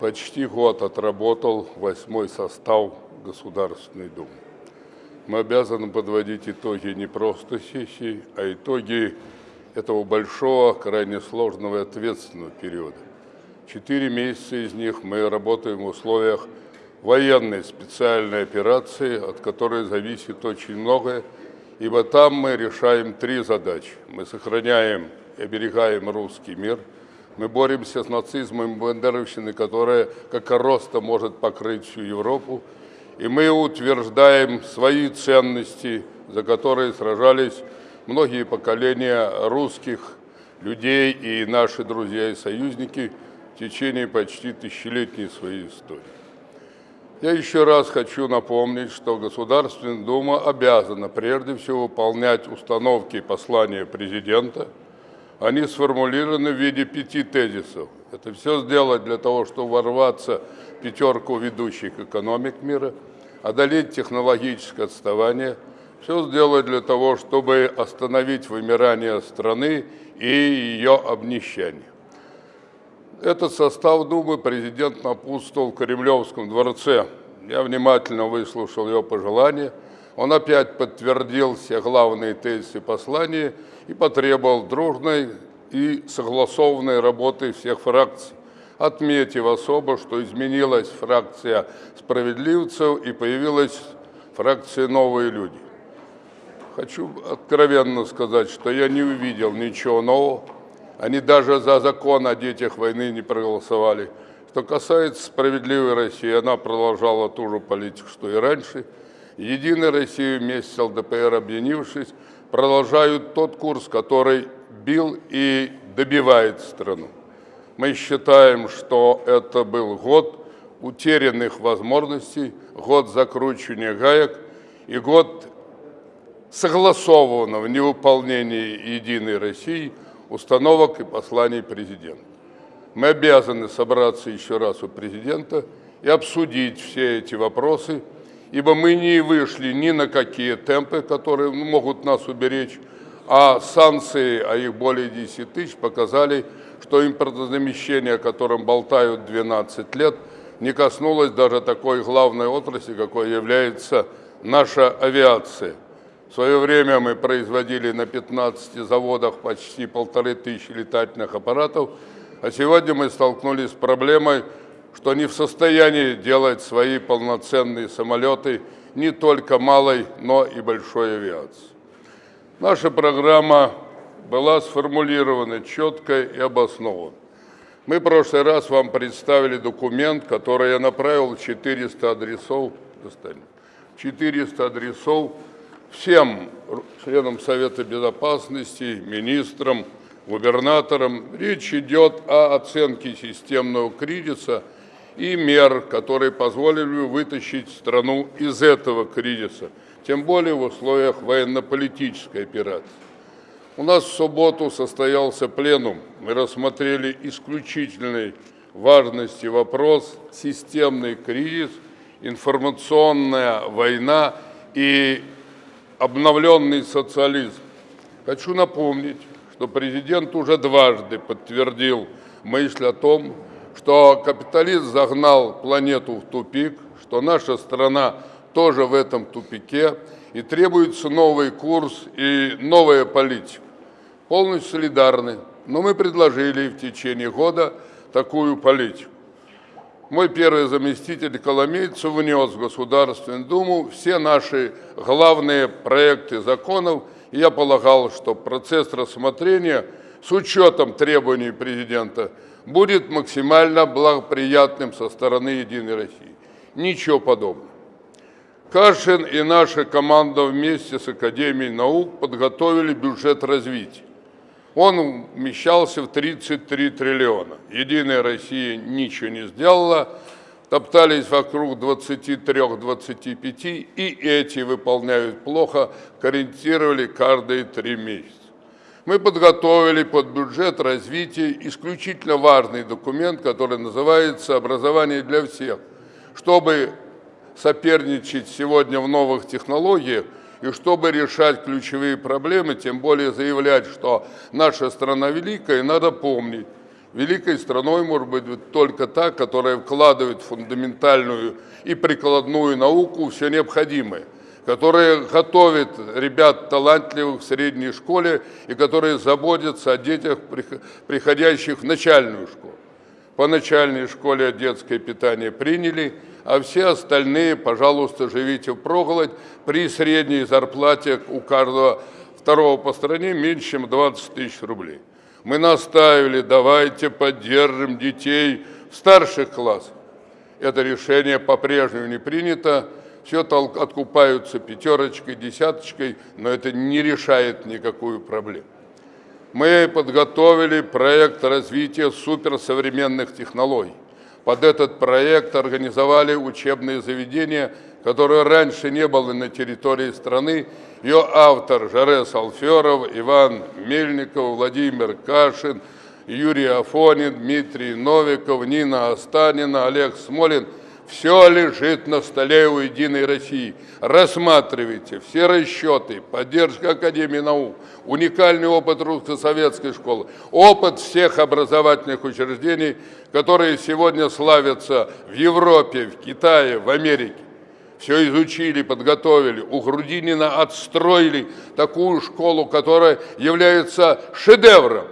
почти год отработал восьмой состав Государственной Думы. Мы обязаны подводить итоги не просто сессии, а итоги этого большого, крайне сложного и ответственного периода. Четыре месяца из них мы работаем в условиях военной специальной операции, от которой зависит очень многое, ибо там мы решаем три задачи. Мы сохраняем и оберегаем русский мир, мы боремся с нацизмом и бандеровщиной, которая как роста может покрыть всю Европу, и мы утверждаем свои ценности, за которые сражались многие поколения русских людей и наши друзья и союзники в течение почти тысячелетней своей истории. Я еще раз хочу напомнить, что Государственная Дума обязана прежде всего выполнять установки и послания президента. Они сформулированы в виде пяти тезисов. Это все сделать для того, чтобы ворваться в пятерку ведущих экономик мира, одолеть технологическое отставание, все сделать для того, чтобы остановить вымирание страны и ее обнищание. Этот состав Думы президент напутствовал в Кремлевском дворце. Я внимательно выслушал его пожелания. Он опять подтвердил все главные тезисы послания и потребовал дружной и согласованной работы всех фракций, отметив особо, что изменилась фракция справедливцев и появилась фракция «Новые люди». Хочу откровенно сказать, что я не увидел ничего нового, они даже за закон о детях войны не проголосовали. Что касается справедливой России, она продолжала ту же политику, что и раньше. Единая Россия вместе с ЛДПР, объединившись, продолжают тот курс, который бил и добивает страну. Мы считаем, что это был год утерянных возможностей, год закручивания гаек и год согласованного невыполнения Единой России – установок и посланий президента. Мы обязаны собраться еще раз у президента и обсудить все эти вопросы, ибо мы не вышли ни на какие темпы, которые могут нас уберечь, а санкции, а их более 10 тысяч, показали, что импортозамещение, о котором болтают 12 лет, не коснулось даже такой главной отрасли, какой является наша авиация – в свое время мы производили на 15 заводах почти полторы тысячи летательных аппаратов, а сегодня мы столкнулись с проблемой, что не в состоянии делать свои полноценные самолеты не только малой, но и большой авиации. Наша программа была сформулирована четко и обоснованно. Мы в прошлый раз вам представили документ, который я направил 400 адресов, 400 адресов всем членам Совета Безопасности, министрам, губернаторам. Речь идет о оценке системного кризиса и мер, которые позволили бы вытащить страну из этого кризиса, тем более в условиях военно-политической операции. У нас в субботу состоялся пленум. Мы рассмотрели исключительной важности вопрос системный кризис, информационная война и обновленный социализм. Хочу напомнить, что президент уже дважды подтвердил мысль о том, что капитализм загнал планету в тупик, что наша страна тоже в этом тупике, и требуется новый курс и новая политика. Полностью солидарны, но мы предложили в течение года такую политику. Мой первый заместитель Коломейцев внес в Государственную Думу все наши главные проекты законов, я полагал, что процесс рассмотрения с учетом требований президента будет максимально благоприятным со стороны Единой России. Ничего подобного. Кашин и наша команда вместе с Академией наук подготовили бюджет развития. Он вмещался в 33 триллиона. Единая Россия ничего не сделала, топтались вокруг 23-25, и эти выполняют плохо, корректировали каждые три месяца. Мы подготовили под бюджет развития исключительно важный документ, который называется «Образование для всех», чтобы соперничать сегодня в новых технологиях и чтобы решать ключевые проблемы, тем более заявлять, что наша страна великая, надо помнить, Великой страной может быть только та, которая вкладывает фундаментальную и прикладную науку все необходимое, которая готовит ребят талантливых в средней школе и которые заботятся о детях, приходящих в начальную школу. По начальной школе детское питание приняли, а все остальные, пожалуйста, живите в проголодь при средней зарплате у каждого второго по стране меньше, чем 20 тысяч рублей. Мы наставили, давайте поддержим детей в старших классах. Это решение по-прежнему не принято. Все откупаются пятерочкой, десяточкой, но это не решает никакую проблему. Мы подготовили проект развития суперсовременных технологий. Под этот проект организовали учебные заведения, которые раньше не было на территории страны ее автор Жарес Алферов, Иван Мельников, Владимир Кашин, Юрий Афонин, Дмитрий Новиков, Нина Останина, Олег Смолин. Все лежит на столе у «Единой России». Рассматривайте все расчеты, поддержка Академии наук, уникальный опыт русско-советской школы, опыт всех образовательных учреждений, которые сегодня славятся в Европе, в Китае, в Америке все изучили, подготовили. У Грудинина отстроили такую школу, которая является шедевром.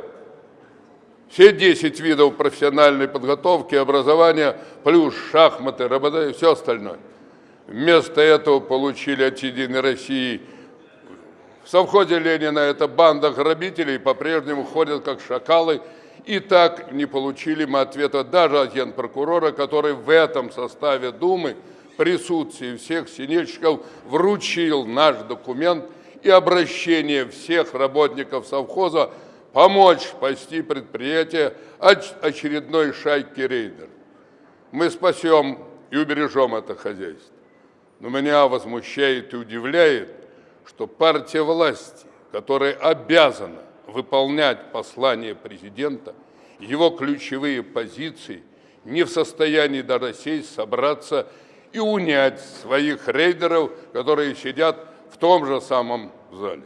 Все 10 видов профессиональной подготовки, образования, плюс шахматы, работа и все остальное. Вместо этого получили от «Единой России» В совхозе Ленина эта банда грабителей по-прежнему ходят как шакалы, и так не получили мы ответа даже от генпрокурора, который в этом составе Думы присутствии всех синельщиков вручил наш документ и обращение всех работников совхоза помочь спасти предприятие от очередной шайки рейдер. Мы спасем и убережем это хозяйство. Но меня возмущает и удивляет, что партия власти, которая обязана выполнять послание президента, его ключевые позиции, не в состоянии даже сесть, собраться и унять своих рейдеров, которые сидят в том же самом зале.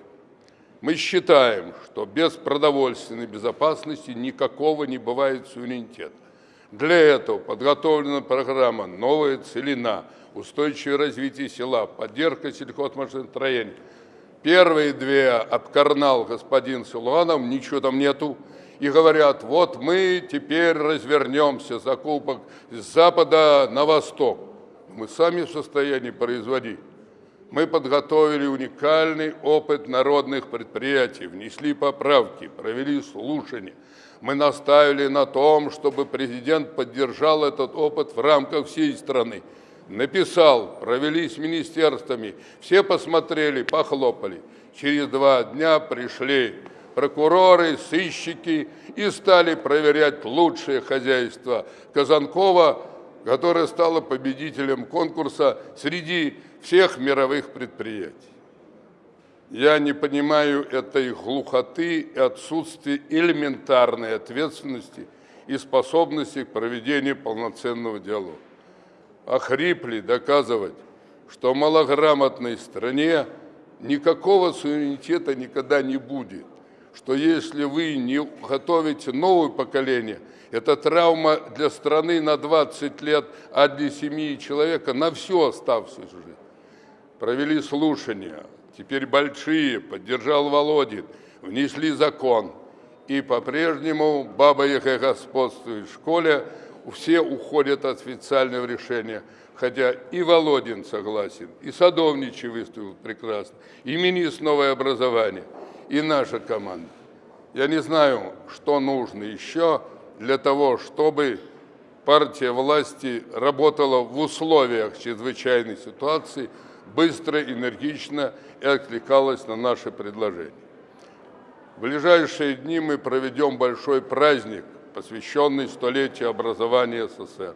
Мы считаем, что без продовольственной безопасности никакого не бывает суверенитета. Для этого подготовлена программа «Новая целина», устойчивое развитие села, поддержка сельхозмашиностроения. Первые две обкарнал господин Силуанов, ничего там нету, и говорят, вот мы теперь развернемся закупок с запада на восток мы сами в состоянии производить. Мы подготовили уникальный опыт народных предприятий, внесли поправки, провели слушания. Мы наставили на том, чтобы президент поддержал этот опыт в рамках всей страны. Написал, провели с министерствами, все посмотрели, похлопали. Через два дня пришли прокуроры, сыщики и стали проверять лучшее хозяйство Казанкова которая стала победителем конкурса среди всех мировых предприятий. Я не понимаю этой глухоты и отсутствия элементарной ответственности и способности к проведению полноценного диалога. Охрипли доказывать, что в малограмотной стране никакого суверенитета никогда не будет, что если вы не готовите новое поколение – это травма для страны на 20 лет, а для семьи человека на всю оставшуюся жизнь. Провели слушания, теперь большие, поддержал Володин, внесли закон. И по-прежнему Баба Яга господствует в школе, все уходят от официального решения. Хотя и Володин согласен, и Садовничий выступил прекрасно, и министр новое образование, и наша команда. Я не знаю, что нужно еще, для того, чтобы партия власти работала в условиях чрезвычайной ситуации, быстро, энергично и откликалась на наши предложения. В ближайшие дни мы проведем большой праздник, посвященный столетию образования СССР.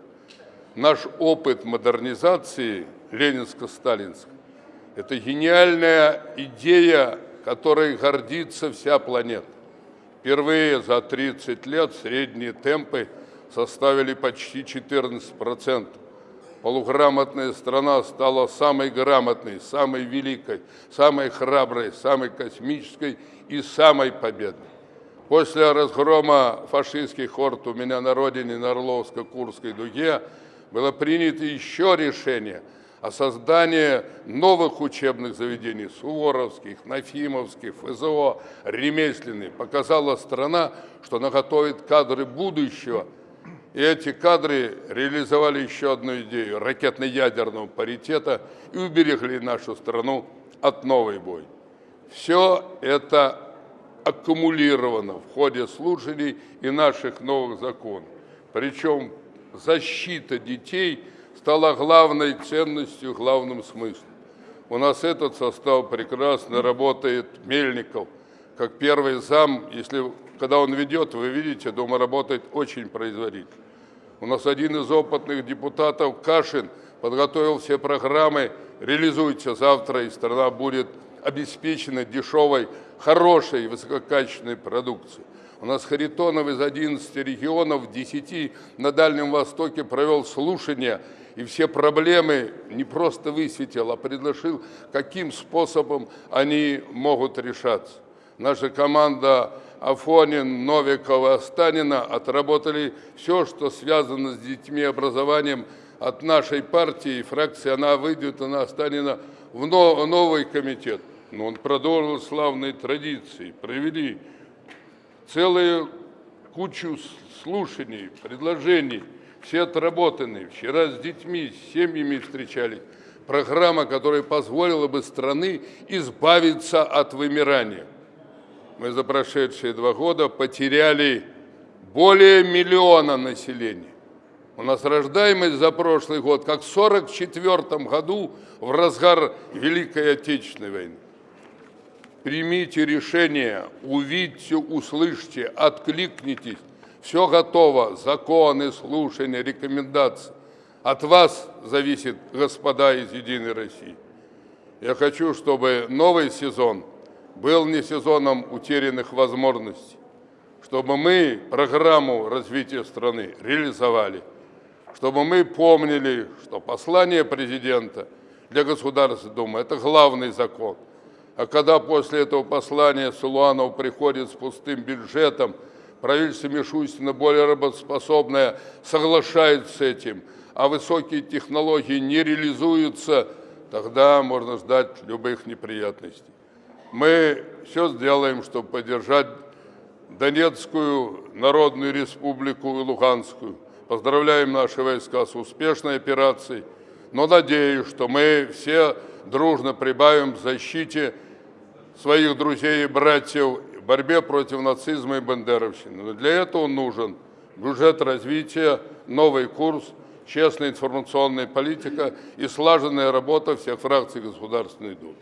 Наш опыт модернизации ленинско-сталинской – это гениальная идея, которой гордится вся планета. Впервые за 30 лет средние темпы составили почти 14%. Полуграмотная страна стала самой грамотной, самой великой, самой храброй, самой космической и самой победной. После разгрома фашистских хорд у меня на родине, на Орловско-Курской дуге, было принято еще решение о создании новых учебных заведений, суворовских, нафимовских, ФЗО, ремесленных. Показала страна, что она готовит кадры будущего. И эти кадры реализовали еще одну идею ракетно-ядерного паритета и уберегли нашу страну от новой бой. Все это аккумулировано в ходе слушаний и наших новых законов. Причем защита детей стала главной ценностью, главным смыслом. У нас этот состав прекрасно работает, Мельников, как первый зам, если, когда он ведет, вы видите, дома работает очень производительно. У нас один из опытных депутатов, Кашин, подготовил все программы, реализуйте завтра, и страна будет обеспечена дешевой, хорошей, высококачественной продукцией. У нас Харитонов из 11 регионов, 10 на Дальнем Востоке провел слушания и все проблемы не просто высветил, а предложил, каким способом они могут решаться. Наша команда Афонин, Новикова, Станина отработали все, что связано с детьми и образованием от нашей партии и фракции. Она выйдет, она Останина в новый комитет но он продолжил славные традиции, провели целую кучу слушаний, предложений, все отработаны. Вчера с детьми, с семьями встречались. Программа, которая позволила бы страны избавиться от вымирания. Мы за прошедшие два года потеряли более миллиона населения. У нас рождаемость за прошлый год, как в 1944 году, в разгар Великой Отечественной войны. Примите решение, увидьте, услышьте, откликнитесь. Все готово, законы, слушания, рекомендации. От вас зависит, господа из «Единой России». Я хочу, чтобы новый сезон был не сезоном утерянных возможностей, чтобы мы программу развития страны реализовали, чтобы мы помнили, что послание президента для Государственной Думы – это главный закон – а когда после этого послания Сулуанов приходит с пустым бюджетом, правительство Мишустина, более работоспособное, соглашается с этим, а высокие технологии не реализуются, тогда можно ждать любых неприятностей. Мы все сделаем, чтобы поддержать Донецкую Народную Республику и Луганскую. Поздравляем наши войска с успешной операцией, но надеюсь, что мы все дружно прибавим к защите своих друзей и братьев в борьбе против нацизма и бандеровщины. Но для этого нужен бюджет развития, новый курс, честная информационная политика и слаженная работа всех фракций Государственной Думы.